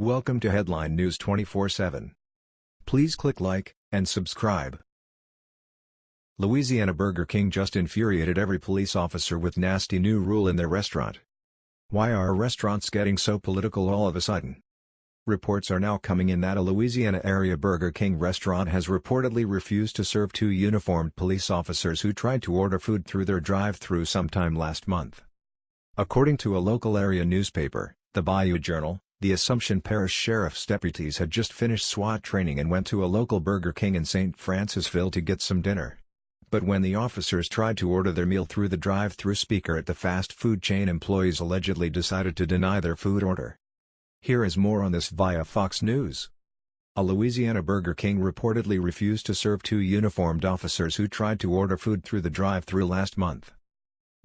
Welcome to Headline News 24/7. Please click like and subscribe. Louisiana Burger King just infuriated every police officer with nasty new rule in their restaurant. Why are restaurants getting so political all of a sudden? Reports are now coming in that a Louisiana area Burger King restaurant has reportedly refused to serve two uniformed police officers who tried to order food through their drive-thru sometime last month. According to a local area newspaper, the Bayou Journal, the Assumption Parish Sheriff's deputies had just finished SWAT training and went to a local Burger King in St. Francisville to get some dinner. But when the officers tried to order their meal through the drive-through speaker at the fast food chain employees allegedly decided to deny their food order. Here is more on this via Fox News. A Louisiana Burger King reportedly refused to serve two uniformed officers who tried to order food through the drive-through last month.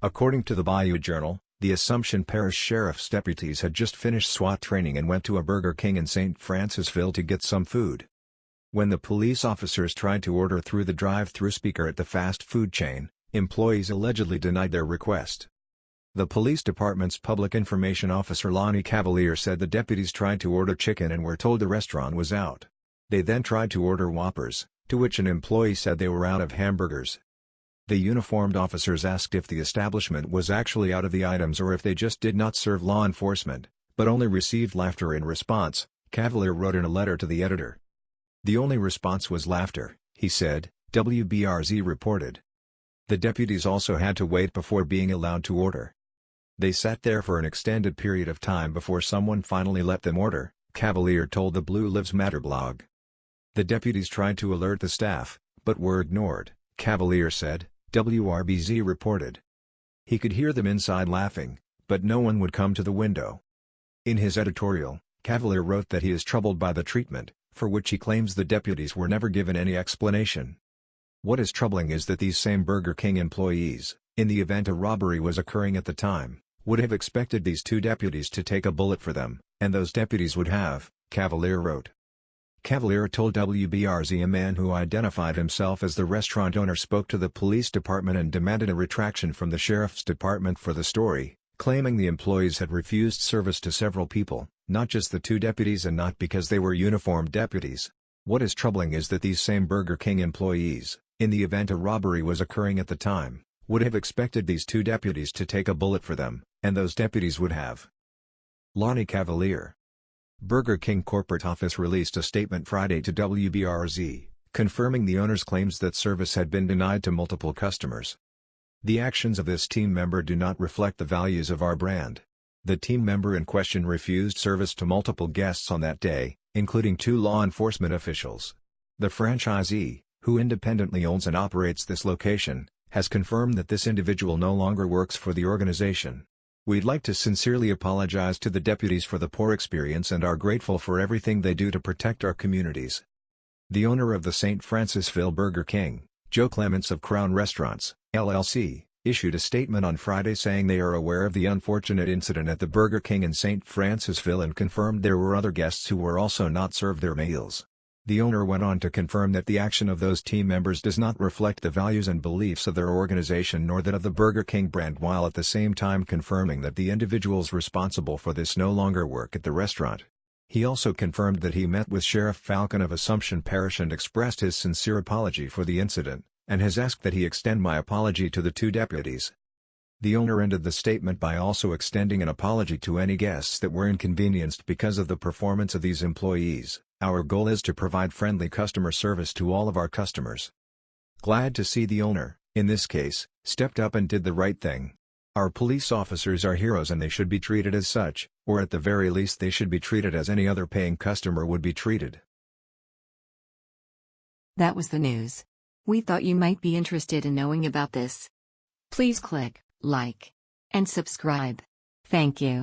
According to the Bayou Journal, the Assumption Parish Sheriff's deputies had just finished SWAT training and went to a Burger King in St. Francisville to get some food. When the police officers tried to order through the drive-through speaker at the fast food chain, employees allegedly denied their request. The police department's public information officer Lonnie Cavalier said the deputies tried to order chicken and were told the restaurant was out. They then tried to order Whoppers, to which an employee said they were out of hamburgers. The uniformed officers asked if the establishment was actually out of the items or if they just did not serve law enforcement, but only received laughter in response, Cavalier wrote in a letter to the editor. The only response was laughter, he said, WBRZ reported. The deputies also had to wait before being allowed to order. They sat there for an extended period of time before someone finally let them order, Cavalier told the Blue Lives Matter blog. The deputies tried to alert the staff, but were ignored, Cavalier said. WBRZ reported. He could hear them inside laughing, but no one would come to the window. In his editorial, Cavalier wrote that he is troubled by the treatment, for which he claims the deputies were never given any explanation. What is troubling is that these same Burger King employees, in the event a robbery was occurring at the time, would have expected these two deputies to take a bullet for them, and those deputies would have, Cavalier wrote. Cavalier told WBRZ a man who identified himself as the restaurant owner spoke to the police department and demanded a retraction from the sheriff's department for the story, claiming the employees had refused service to several people, not just the two deputies and not because they were uniformed deputies. What is troubling is that these same Burger King employees, in the event a robbery was occurring at the time, would have expected these two deputies to take a bullet for them, and those deputies would have. Lonnie Cavalier Burger King corporate office released a statement Friday to WBRZ, confirming the owner's claims that service had been denied to multiple customers. The actions of this team member do not reflect the values of our brand. The team member in question refused service to multiple guests on that day, including two law enforcement officials. The franchisee, who independently owns and operates this location, has confirmed that this individual no longer works for the organization. We'd like to sincerely apologize to the deputies for the poor experience and are grateful for everything they do to protect our communities. The owner of the St. Francisville Burger King, Joe Clements of Crown Restaurants, LLC, issued a statement on Friday saying they are aware of the unfortunate incident at the Burger King in St. Francisville and confirmed there were other guests who were also not served their meals. The owner went on to confirm that the action of those team members does not reflect the values and beliefs of their organization nor that of the Burger King brand while at the same time confirming that the individuals responsible for this no longer work at the restaurant. He also confirmed that he met with Sheriff Falcon of Assumption Parish and expressed his sincere apology for the incident, and has asked that he extend my apology to the two deputies. The owner ended the statement by also extending an apology to any guests that were inconvenienced because of the performance of these employees. Our goal is to provide friendly customer service to all of our customers. Glad to see the owner, in this case, stepped up and did the right thing. Our police officers are heroes and they should be treated as such, or at the very least they should be treated as any other paying customer would be treated. That was the news. We thought you might be interested in knowing about this. Please click like and subscribe. Thank you.